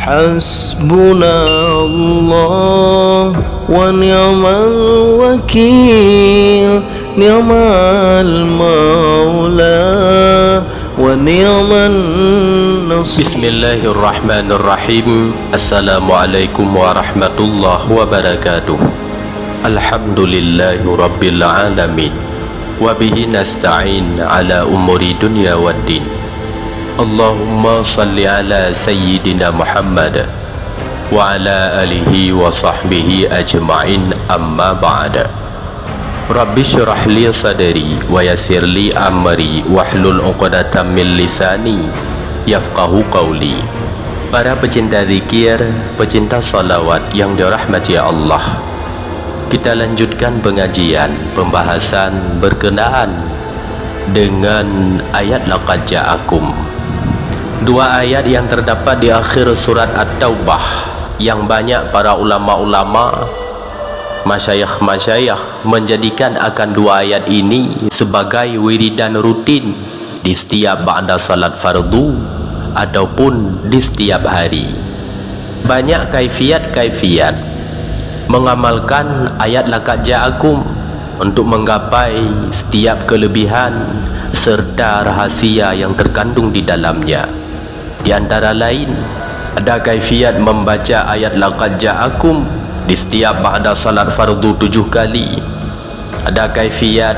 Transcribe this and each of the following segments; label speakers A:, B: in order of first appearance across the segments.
A: حسبنا الله ونعم الوكيل نعم المولى ونعم النصير.
B: بسم الله الرحمن الرحيم. السلام عليكم ورحمة الله وبركاته. الحمد لله رب العالمين. وبه نستعين على أمور دنيا والدين. Allahumma salli ala Sayyidina Muhammad wa ala alihi wa sahbihi ajma'in amma ba'da Rabbi syurah li sadari wa yasir li amri wahlul uqadatan min lisani yafqahu qawli. Para pecinta zikir, pecinta salawat yang dirahmati ya Allah Kita lanjutkan pengajian, pembahasan berkenaan dengan ayat laqad ja'akum. Dua ayat yang terdapat di akhir surat At-Taubah yang banyak para ulama-ulama masyayakh-masyayakh menjadikan akan dua ayat ini sebagai wiridan rutin di setiap ba'da salat fardu ataupun di setiap hari. Banyak kaifiat-kaifiat mengamalkan ayat laqad ja'akum untuk menggapai setiap kelebihan serta rahasia yang terkandung di dalamnya di antara lain ada kaifiat membaca ayat laqad ja'akum di setiap ba'da salat fardu tujuh kali. Ada kaifiat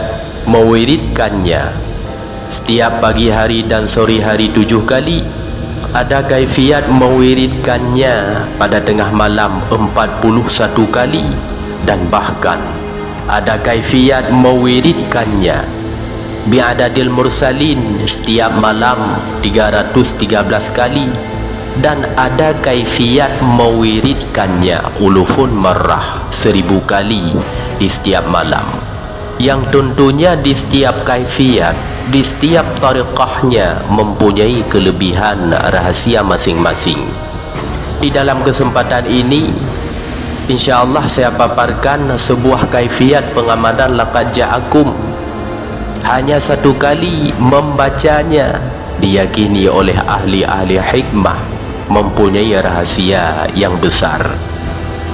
B: mewiridkannya. Setiap pagi hari dan sore hari tujuh kali ada kaifiat mewiridkannya pada tengah malam empat puluh satu kali. Dan bahkan ada kaifiat mewiridkannya bi'adadil mursalin setiap malam 313 kali. Dan ada kaifiat mewiridkannya ulufun marrah seribu kali di setiap malam. Yang tentunya di setiap kaifiat di setiap tariqahnya mempunyai kelebihan rahasia masing-masing. Di dalam kesempatan ini insyaAllah saya paparkan sebuah kaifiat pengamadan laqad ja'akum hanya satu kali membacanya diyakini oleh ahli-ahli hikmah mempunyai rahasia yang besar.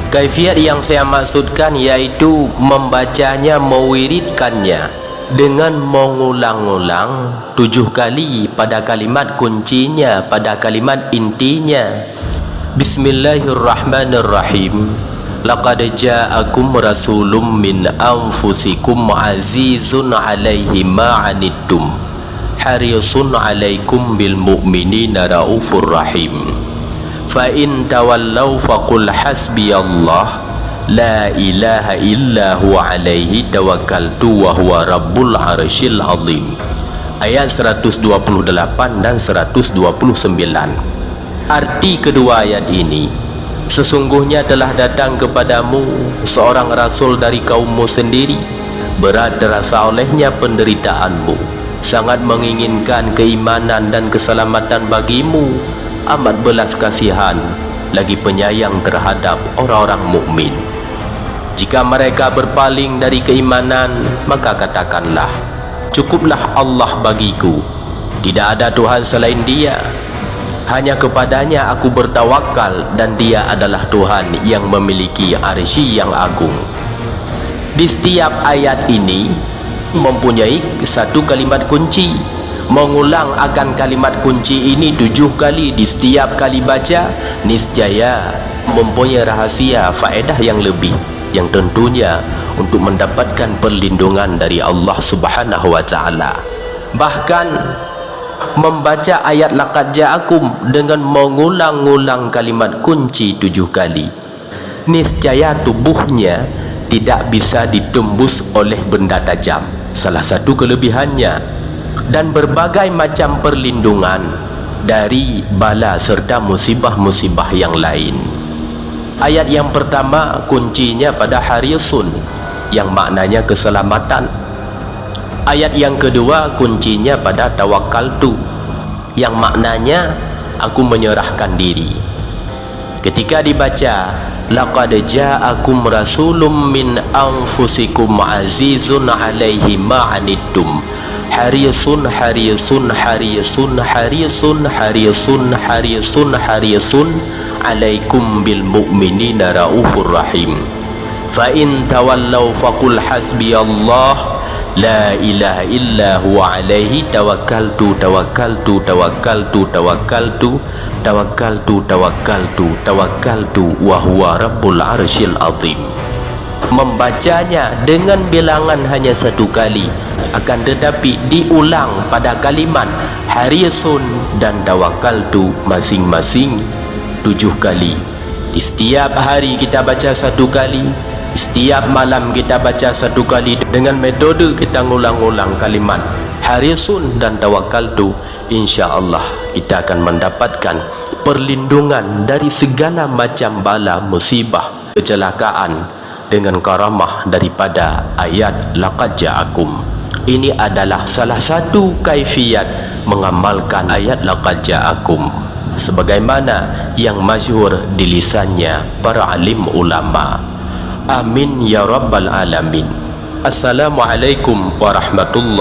B: Kaifiat yang saya maksudkan yaitu membacanya mewiridkannya dengan mengulang-ulang tujuh kali pada kalimat kuncinya pada kalimat intinya. Bismillahirrahmanirrahim Laqad ja'akum rasulun min anfusikum azizun alaihi ma'anittum. Harisun alaikum bil mu'minina raufur rahim. Fa in tawallaw faqul hasbiyallah la ilaha illa huwa alaihi tawakkaltu wa huwa rabbul arsyil azim. Ayat 128 dan 129 arti kedua ayat ini sesungguhnya telah datang kepadamu seorang rasul dari kaummu sendiri berat terasa olehnya penderitaanmu sangat menginginkan keimanan dan keselamatan bagimu amat belas kasihan lagi penyayang terhadap orang-orang mukmin. Jika mereka berpaling dari keimanan, maka katakanlah, cukuplah Allah bagiku. Tidak ada Tuhan selain Dia. Hanya kepadanya aku bertawakal dan Dia adalah Tuhan yang memiliki arsy yang agung. Di setiap ayat ini mempunyai satu kalimat kunci mengulang akan kalimat kunci ini tujuh kali di setiap kali baca niscaya mempunyai rahasia faedah yang lebih yang tentunya untuk mendapatkan perlindungan dari Allah Subhanahu wa taala bahkan membaca ayat laqad ja'akum dengan mengulang-ulang kalimat kunci tujuh kali niscaya tubuhnya tidak bisa ditembus oleh benda tajam salah satu kelebihannya dan berbagai macam perlindungan dari bala serta musibah-musibah yang lain. Ayat yang pertama kuncinya pada harisun yang maknanya keselamatan. Ayat yang kedua kuncinya pada tawakal tu. Yang maknanya aku menyerahkan diri. Ketika dibaca laqad ja'akum rasulun min anfusikum azizun 'alaihi ma'anittum harisun harisun harisun harisun harisun harisun harisun. Alaikum bil mu'minina raufur rahim fa in tawallaw faqul hasbiyallah La ilaha illa huwa alaihi tawakkaltu tawakkaltu tawakkaltu tawakkaltu tawakkaltu tawakkaltu tawakkaltu wa huwa rabbul arsyil azim. Membacanya dengan bilangan hanya satu kali akan tetapi diulang pada kalimat harisun dan tawakkaltu masing-masing tujuh kali. Di setiap hari kita baca satu kali Setiap malam kita baca satu kali dengan metode kita ngulang-ulang kalimat Harisun dan tawakal tu InsyaAllah kita akan mendapatkan perlindungan dari segala macam bala musibah kecelakaan dengan karamah daripada ayat laqad ja'akum. Ini adalah salah satu kaifiat mengamalkan ayat laqad ja'akum sebagaimana yang masyhur di lisannya para alim ulama' Amin ya rabbal alamin. Assalamualaikum warahmatullahi